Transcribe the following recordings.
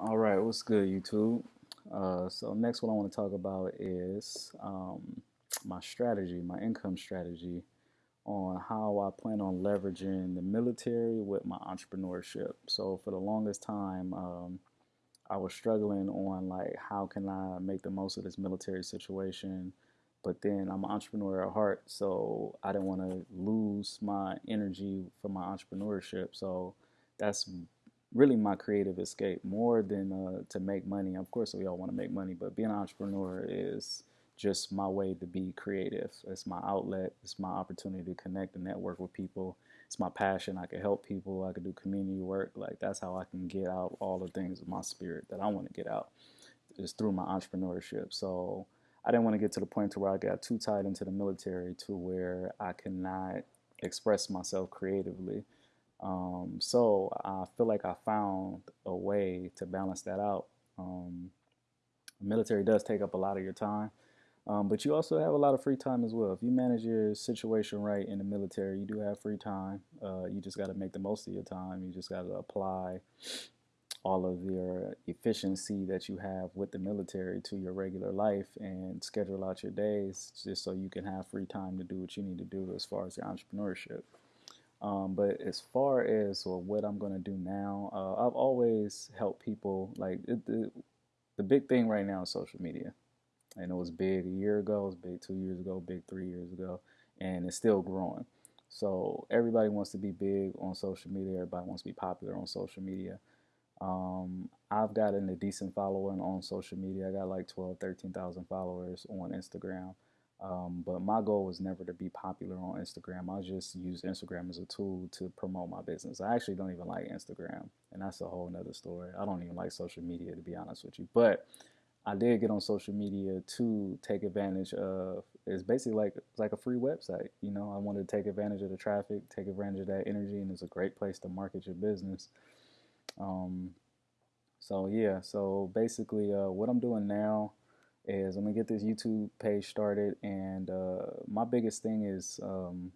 All right, what's good, YouTube? Uh, so next, what I want to talk about is um, my strategy, my income strategy, on how I plan on leveraging the military with my entrepreneurship. So for the longest time, um, I was struggling on like how can I make the most of this military situation, but then I'm an entrepreneur at heart, so I didn't want to lose my energy for my entrepreneurship. So that's really my creative escape more than uh, to make money. Of course, we all want to make money, but being an entrepreneur is just my way to be creative. It's my outlet. It's my opportunity to connect and network with people. It's my passion. I can help people. I can do community work. Like that's how I can get out all the things of my spirit that I want to get out is through my entrepreneurship. So I didn't want to get to the point to where I got too tied into the military to where I cannot express myself creatively. Um, so I feel like I found a way to balance that out. Um, military does take up a lot of your time, um, but you also have a lot of free time as well. If you manage your situation right in the military, you do have free time. Uh, you just got to make the most of your time. You just got to apply all of your efficiency that you have with the military to your regular life and schedule out your days just so you can have free time to do what you need to do as far as your entrepreneurship. Um, but as far as well, what I'm going to do now, uh, I've always helped people. Like it, the, the big thing right now is social media. And it was big a year ago, it was big two years ago, big three years ago, and it's still growing. So everybody wants to be big on social media. Everybody wants to be popular on social media. Um, I've gotten a decent following on social media. I got like 12, 13,000 followers on Instagram. Um, but my goal was never to be popular on Instagram. I just use Instagram as a tool to promote my business. I actually don't even like Instagram, and that's a whole nother story. I don't even like social media to be honest with you. But I did get on social media to take advantage of. It's basically like it's like a free website. You know, I wanted to take advantage of the traffic, take advantage of that energy, and it's a great place to market your business. Um, so yeah, so basically, uh, what I'm doing now is I'm gonna get this YouTube page started, and uh, my biggest thing is um,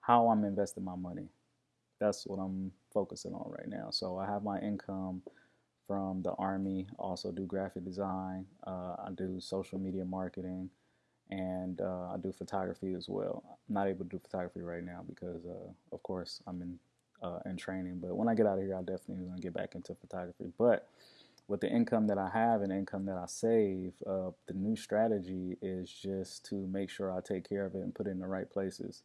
how I'm investing my money. That's what I'm focusing on right now. So I have my income from the army. Also do graphic design. Uh, I do social media marketing, and uh, I do photography as well. I'm not able to do photography right now because, uh, of course, I'm in uh, in training. But when I get out of here, I definitely gonna get back into photography. But with the income that I have and income that I save, uh, the new strategy is just to make sure I take care of it and put it in the right places.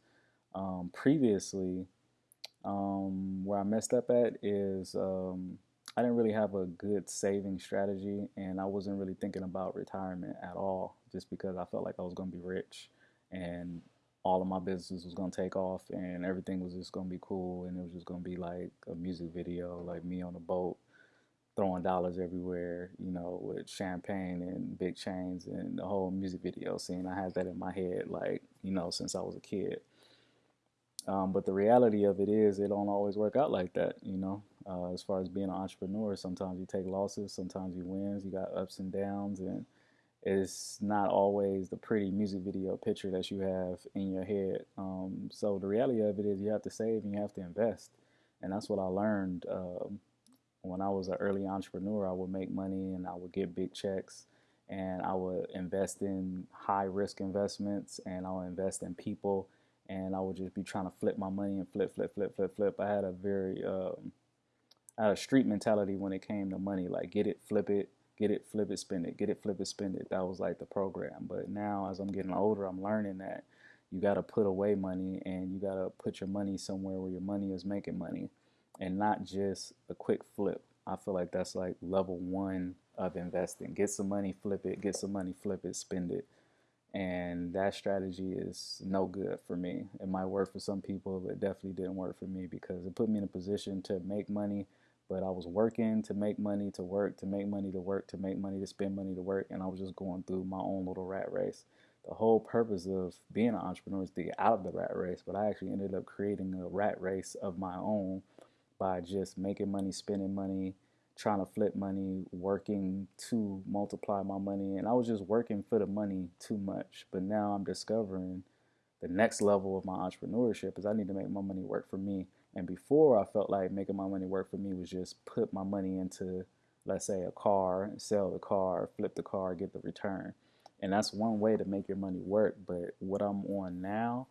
Um, previously, um, where I messed up at is um, I didn't really have a good saving strategy, and I wasn't really thinking about retirement at all, just because I felt like I was going to be rich and all of my business was going to take off and everything was just going to be cool and it was just going to be like a music video, like me on a boat throwing dollars everywhere, you know, with champagne and big chains and the whole music video scene. I had that in my head, like, you know, since I was a kid. Um, but the reality of it is, it don't always work out like that, you know. Uh, as far as being an entrepreneur, sometimes you take losses, sometimes you wins. You got ups and downs, and it's not always the pretty music video picture that you have in your head. Um, so the reality of it is, you have to save and you have to invest, and that's what I learned. Um, when I was an early entrepreneur, I would make money and I would get big checks and I would invest in high risk investments and I would invest in people and I would just be trying to flip my money and flip, flip, flip, flip, flip. I had a very, um, I had a street mentality when it came to money, like get it, flip it, get it, flip it, spend it, get it, flip it, spend it. That was like the program. But now as I'm getting older, I'm learning that you got to put away money and you got to put your money somewhere where your money is making money and not just a quick flip. I feel like that's like level one of investing. Get some money, flip it, get some money, flip it, spend it. And that strategy is no good for me. It might work for some people, but it definitely didn't work for me because it put me in a position to make money, but I was working to make money, to work, to make money, to work, to make money, to spend money, to work, and I was just going through my own little rat race. The whole purpose of being an entrepreneur is to get out of the rat race, but I actually ended up creating a rat race of my own by just making money, spending money, trying to flip money, working to multiply my money. And I was just working for the money too much. But now I'm discovering the next level of my entrepreneurship is I need to make my money work for me. And before I felt like making my money work for me was just put my money into let's say a car, sell the car, flip the car, get the return. And that's one way to make your money work. But what I'm on now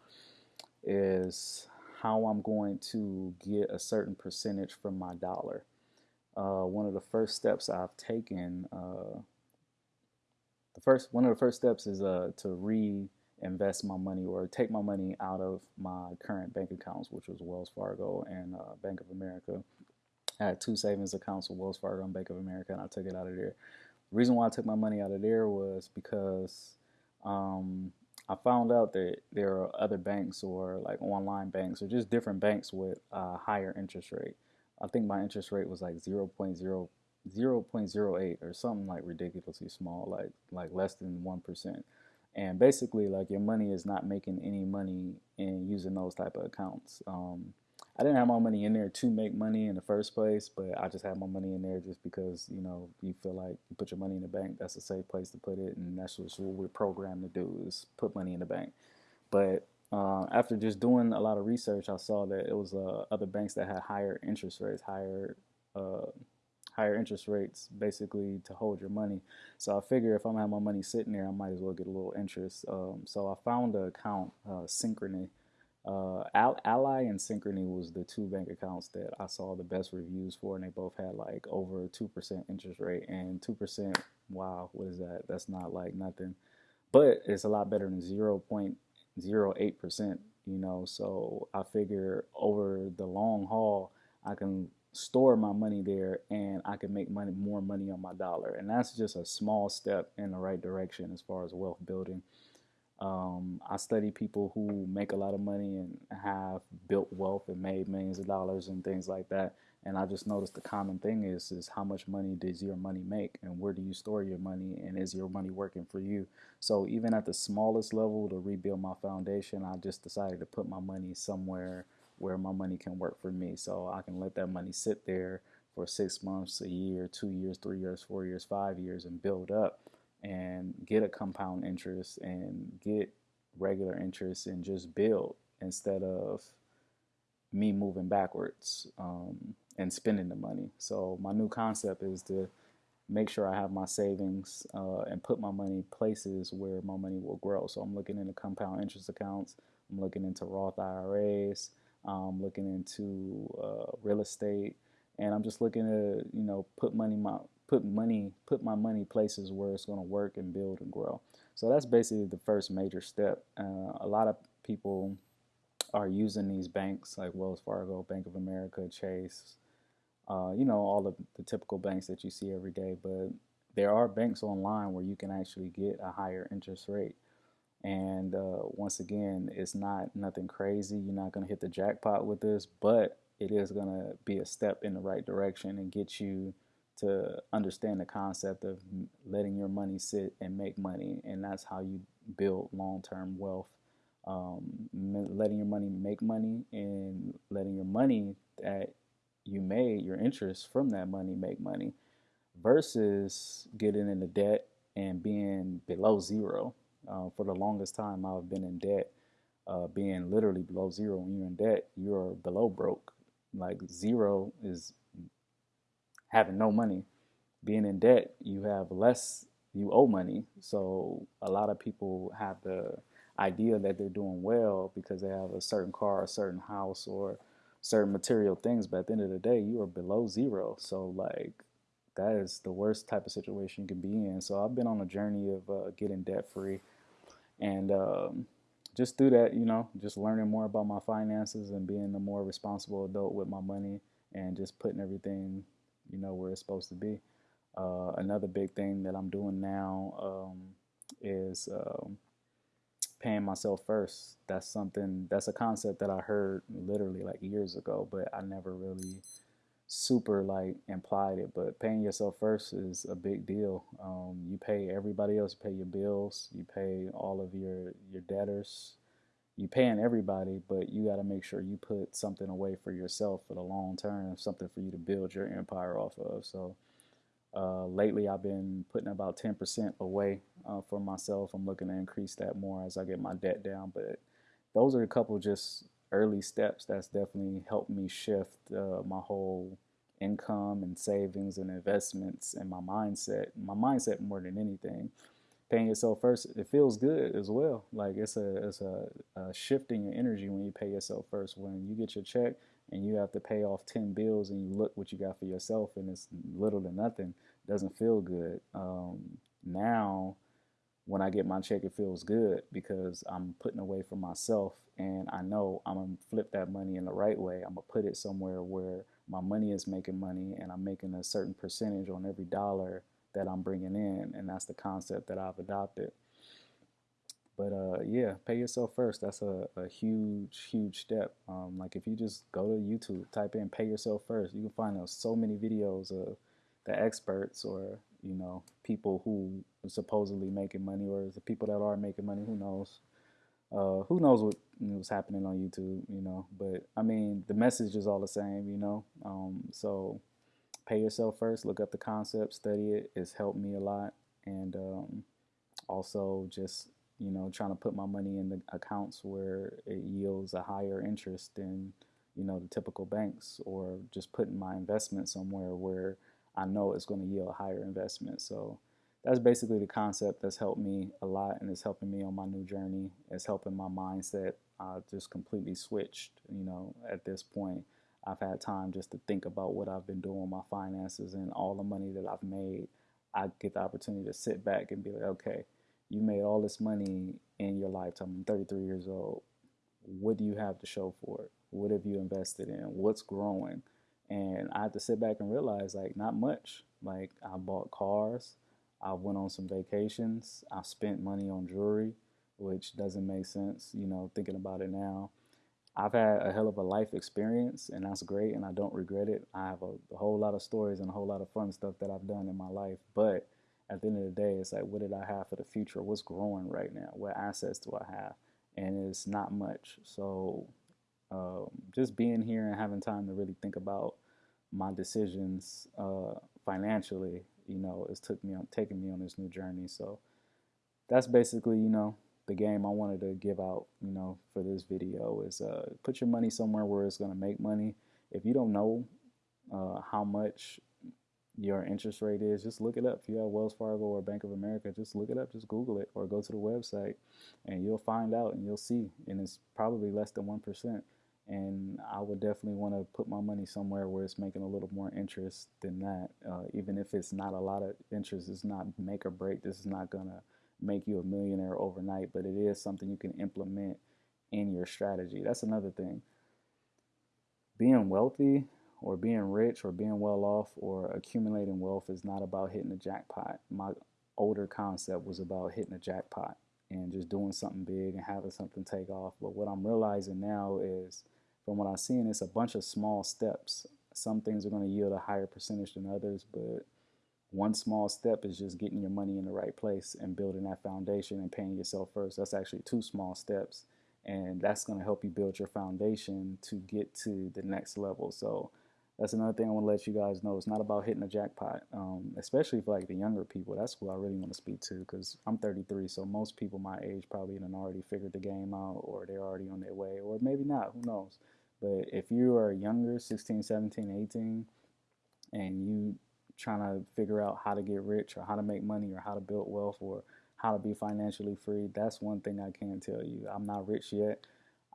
is how I'm going to get a certain percentage from my dollar. Uh, one of the first steps I've taken, uh, the first one of the first steps is uh, to reinvest my money or take my money out of my current bank accounts, which was Wells Fargo and uh, Bank of America. I had two savings accounts with Wells Fargo and Bank of America, and I took it out of there. The reason why I took my money out of there was because um, I found out that there are other banks or like online banks or just different banks with a higher interest rate. I think my interest rate was like 0. 0.08 or something like ridiculously small, like like less than one percent. And basically, like your money is not making any money in using those type of accounts. Um, I didn't have my money in there to make money in the first place, but I just had my money in there just because you know you feel like you put your money in the bank. That's a safe place to put it, and that's what we're programmed to do is put money in the bank. But uh, after just doing a lot of research, I saw that it was uh, other banks that had higher interest rates, higher uh, higher interest rates, basically to hold your money. So I figure if I'm gonna have my money sitting there, I might as well get a little interest. Um, so I found an account, uh, Synchrony uh, Ally and Synchrony was the two bank accounts that I saw the best reviews for, and they both had like over two percent interest rate. And two percent, wow, what is that? That's not like nothing, but it's a lot better than zero point zero eight percent. You know, so I figure over the long haul, I can store my money there and I can make money more money on my dollar. And that's just a small step in the right direction as far as wealth building. Um, I study people who make a lot of money and have built wealth and made millions of dollars and things like that. And I just noticed the common thing is is how much money does your money make and where do you store your money and is your money working for you? So even at the smallest level to rebuild my foundation, I just decided to put my money somewhere where my money can work for me. So I can let that money sit there for six months, a year, two years, three years, four years, five years and build up and get a compound interest and get regular interest and just build instead of me moving backwards um, and spending the money. So my new concept is to make sure I have my savings uh, and put my money places where my money will grow. So I'm looking into compound interest accounts. I'm looking into Roth IRAs. I'm looking into uh, real estate, and I'm just looking to you know put money my put money, put my money places where it's going to work and build and grow. So that's basically the first major step. Uh, a lot of people are using these banks like Wells Fargo, Bank of America, Chase, uh, you know, all of the typical banks that you see every day. But there are banks online where you can actually get a higher interest rate. And uh, once again, it's not nothing crazy. You're not going to hit the jackpot with this, but it is going to be a step in the right direction and get you to understand the concept of letting your money sit and make money, and that's how you build long-term wealth. Um, letting your money make money and letting your money that you made, your interest from that money, make money, versus getting into debt and being below zero. Uh, for the longest time, I've been in debt, uh, being literally below zero. When you're in debt, you're below broke. Like zero is having no money. Being in debt, you have less, you owe money. So a lot of people have the idea that they're doing well because they have a certain car, a certain house, or certain material things. But at the end of the day, you are below zero. So like that is the worst type of situation you can be in. So I've been on a journey of uh, getting debt free, and um, just through that, you know, just learning more about my finances and being a more responsible adult with my money, and just putting everything you know where it's supposed to be. Uh, another big thing that I'm doing now um, is um, paying myself first. That's something. That's a concept that I heard literally like years ago, but I never really super like implied it. But paying yourself first is a big deal. Um, you pay everybody else. You pay your bills. You pay all of your your debtors you paying everybody, but you got to make sure you put something away for yourself for the long term, something for you to build your empire off of. So uh, lately, I've been putting about 10% away uh, for myself. I'm looking to increase that more as I get my debt down. But those are a couple just early steps that's definitely helped me shift uh, my whole income and savings and investments and my mindset. My mindset more than anything. Paying yourself first, it feels good as well. Like it's a it's a, a shift in your energy when you pay yourself first. When you get your check and you have to pay off ten bills and you look what you got for yourself and it's little to nothing, doesn't feel good. Um, now when I get my check, it feels good because I'm putting away for myself and I know I'm gonna flip that money in the right way. I'm gonna put it somewhere where my money is making money and I'm making a certain percentage on every dollar that I'm bringing in. And that's the concept that I've adopted. But uh, yeah, pay yourself first. That's a, a huge, huge step. Um, like if you just go to YouTube, type in pay yourself first, you can find so many videos of the experts or you know people who are supposedly making money or the people that are making money who knows uh, who knows what was happening on youtube you know but i mean the message is all the same you know um, so pay yourself first look up the concept study it it's helped me a lot and um, also just you know trying to put my money in the accounts where it yields a higher interest than you know the typical banks or just putting my investment somewhere where I know it's going to yield a higher investment. So that's basically the concept that's helped me a lot and it's helping me on my new journey. It's helping my mindset. I just completely switched, you know, at this point. I've had time just to think about what I've been doing, my finances, and all the money that I've made. I get the opportunity to sit back and be like, okay, you made all this money in your lifetime. I'm 33 years old. What do you have to show for it? What have you invested in? What's growing? And I have to sit back and realize, like, not much. Like, I bought cars, I went on some vacations, I spent money on jewelry, which doesn't make sense, you know, thinking about it now. I've had a hell of a life experience, and that's great, and I don't regret it. I have a, a, whole lot of stories and a whole lot of fun stuff that I've done in my life. But at the end of the day, it's like, what did I have for the future? What's growing right now? What assets do I have? And it's not much. So um, just being here and having time to really think about my decisions uh, financially, you know, it's took me on taking me on this new journey. So that's basically, you know, the game I wanted to give out, you know, for this video is uh, put your money somewhere where it's going to make money. If you don't know uh, how much your interest rate is, just look it up. If you have Wells Fargo or Bank of America, just look it up, just Google it or go to the website and you'll find out and you'll see. And it's probably less than 1% and I would definitely want to put my money somewhere where it's making a little more interest than that. Uh, even if it's not a lot of interest, it's not make or break. This is not gonna make you a millionaire overnight, but it is something you can implement in your strategy. That's another thing. Being wealthy or being rich or being well off or accumulating wealth is not about hitting the jackpot. My older concept was about hitting a jackpot and just doing something big and having something take off. But what I'm realizing now is from what I've seen, it's a bunch of small steps. Some things are going to yield a higher percentage than others, but one small step is just getting your money in the right place and building that foundation and paying yourself first. That's actually two small steps, and that's going to help you build your foundation to get to the next level. So that's another thing I want to let you guys know. It's not about hitting a jackpot, um, especially for like the younger people. That's who I really want to speak to because I'm 33, so most people my age probably have already figured the game out or they're already on their way, or maybe not. Who knows? But if you are younger, 16, 17, 18, and you trying to figure out how to get rich or how to make money or how to build wealth or how to be financially free, that's one thing I can tell you. I'm not rich yet.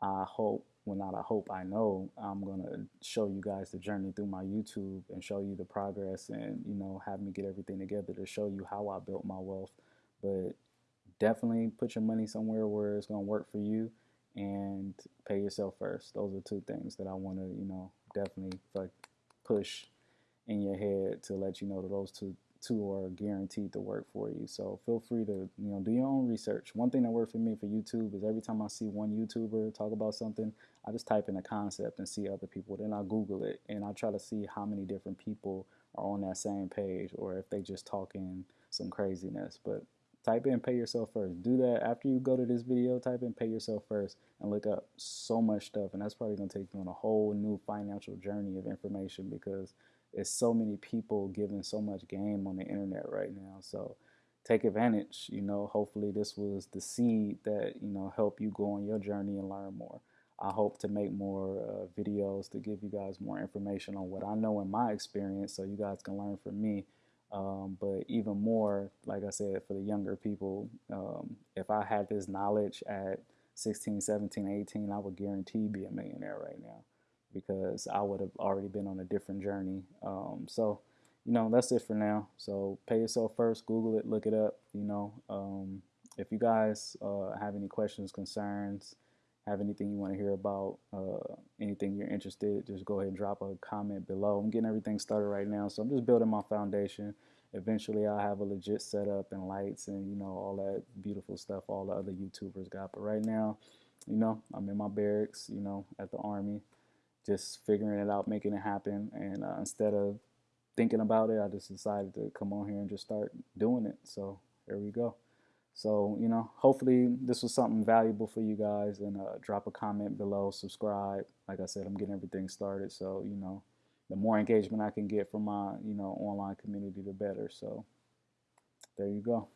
I hope well not I hope I know I'm gonna show you guys the journey through my YouTube and show you the progress and you know have me get everything together to show you how I built my wealth but definitely put your money somewhere where it's gonna work for you and pay yourself first those are two things that I want to you know definitely like push in your head to let you know that those two two are guaranteed to work for you. So feel free to you know do your own research. One thing that worked for me for YouTube is every time I see one YouTuber talk about something, I just type in a concept and see other people. Then I Google it and I try to see how many different people are on that same page or if they just talking some craziness. But type in pay yourself first. Do that after you go to this video, type in pay yourself first and look up so much stuff and that's probably gonna take you on a whole new financial journey of information because it's so many people giving so much game on the internet right now. So take advantage. You know, hopefully this was the seed that you know help you go on your journey and learn more. I hope to make more uh, videos to give you guys more information on what I know in my experience so you guys can learn from me. Um, but even more, like I said, for the younger people, um, if I had this knowledge at 16, 17, 18, I would guarantee be a millionaire right now because I would have already been on a different journey. Um, so, you know, that's it for now. So pay yourself first, Google it, look it up. You know, um, if you guys uh, have any questions, concerns, have anything you want to hear about, uh, anything you're interested, just go ahead and drop a comment below. I'm getting everything started right now, so I'm just building my foundation. Eventually, I'll have a legit setup and lights and you know all that beautiful stuff all the other YouTubers got. But right now, you know, I'm in my barracks, you know, at the army, just figuring it out, making it happen. And uh, instead of thinking about it, I just decided to come on here and just start doing it. So here we go. So, you know, hopefully this was something valuable for you guys and uh, drop a comment below, subscribe. Like I said, I'm getting everything started. So, you know, the more engagement I can get from my, you know, online community, the better. So there you go.